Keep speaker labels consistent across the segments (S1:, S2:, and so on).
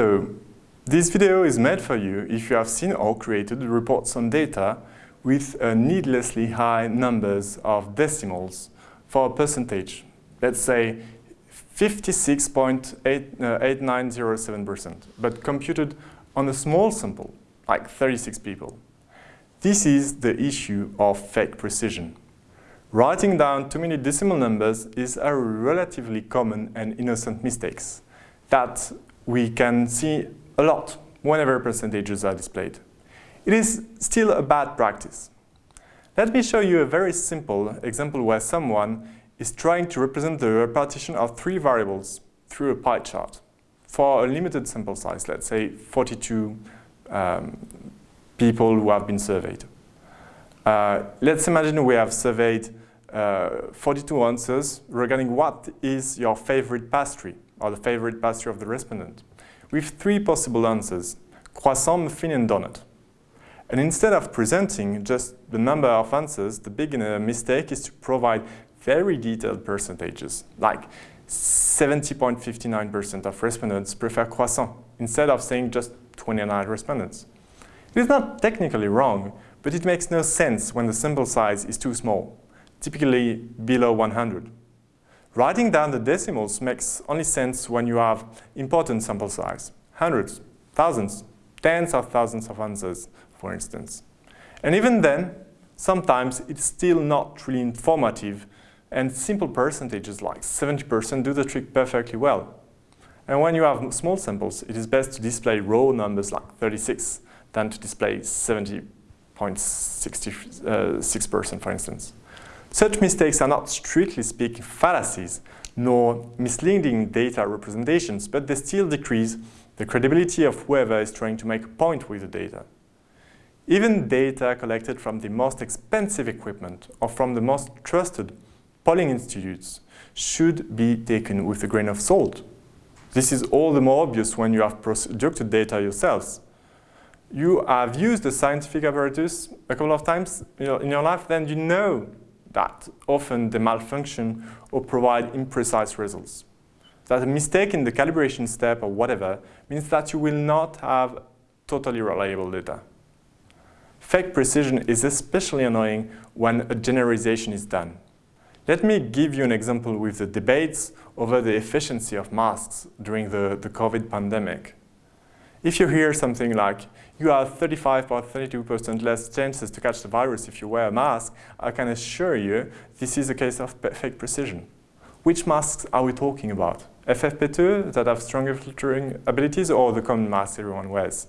S1: So, this video is made for you if you have seen or created reports on data with uh, needlessly high numbers of decimals for a percentage. Let's say 56.8907%, uh, but computed on a small sample, like 36 people. This is the issue of fake precision. Writing down too many decimal numbers is a relatively common and innocent mistake that we can see a lot whenever percentages are displayed. It is still a bad practice. Let me show you a very simple example where someone is trying to represent the repartition of three variables through a pie chart for a limited sample size, let's say 42 um, people who have been surveyed. Uh, let's imagine we have surveyed uh, 42 answers regarding what is your favorite pastry or the favorite pastry of the respondent with three possible answers, croissant, muffin and donut. And instead of presenting just the number of answers, the big mistake is to provide very detailed percentages, like 70.59% of respondents prefer croissant, instead of saying just 29 respondents. It is not technically wrong, but it makes no sense when the sample size is too small, typically below 100. Writing down the decimals makes only sense when you have important sample size, hundreds, thousands, tens of thousands of answers, for instance. And even then, sometimes it's still not really informative and simple percentages like 70% do the trick perfectly well. And when you have small samples, it is best to display raw numbers like 36 than to display 70.66% uh, for instance. Such mistakes are not strictly speaking fallacies, nor misleading data representations, but they still decrease the credibility of whoever is trying to make a point with the data. Even data collected from the most expensive equipment or from the most trusted polling institutes should be taken with a grain of salt. This is all the more obvious when you have produced data yourselves. You have used the scientific apparatus a couple of times in your life, then you know that often they malfunction or provide imprecise results. That a mistake in the calibration step or whatever means that you will not have totally reliable data. Fake precision is especially annoying when a generalization is done. Let me give you an example with the debates over the efficiency of masks during the, the COVID pandemic. If you hear something like, you have 35 or 32% less chances to catch the virus if you wear a mask, I can assure you this is a case of fake precision. Which masks are we talking about? FFP2 that have stronger filtering abilities or the common masks everyone wears?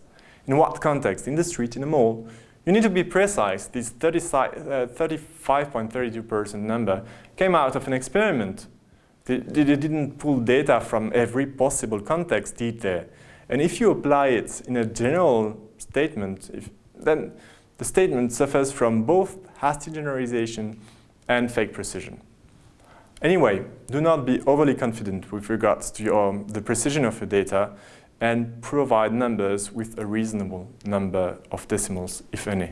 S1: In what context? In the street, in a mall? You need to be precise. This 35.32% uh, number came out of an experiment. They, they didn't pull data from every possible context, did they? And if you apply it in a general statement, if, then the statement suffers from both hasty generalization and fake precision. Anyway, do not be overly confident with regards to your, the precision of your data and provide numbers with a reasonable number of decimals, if any.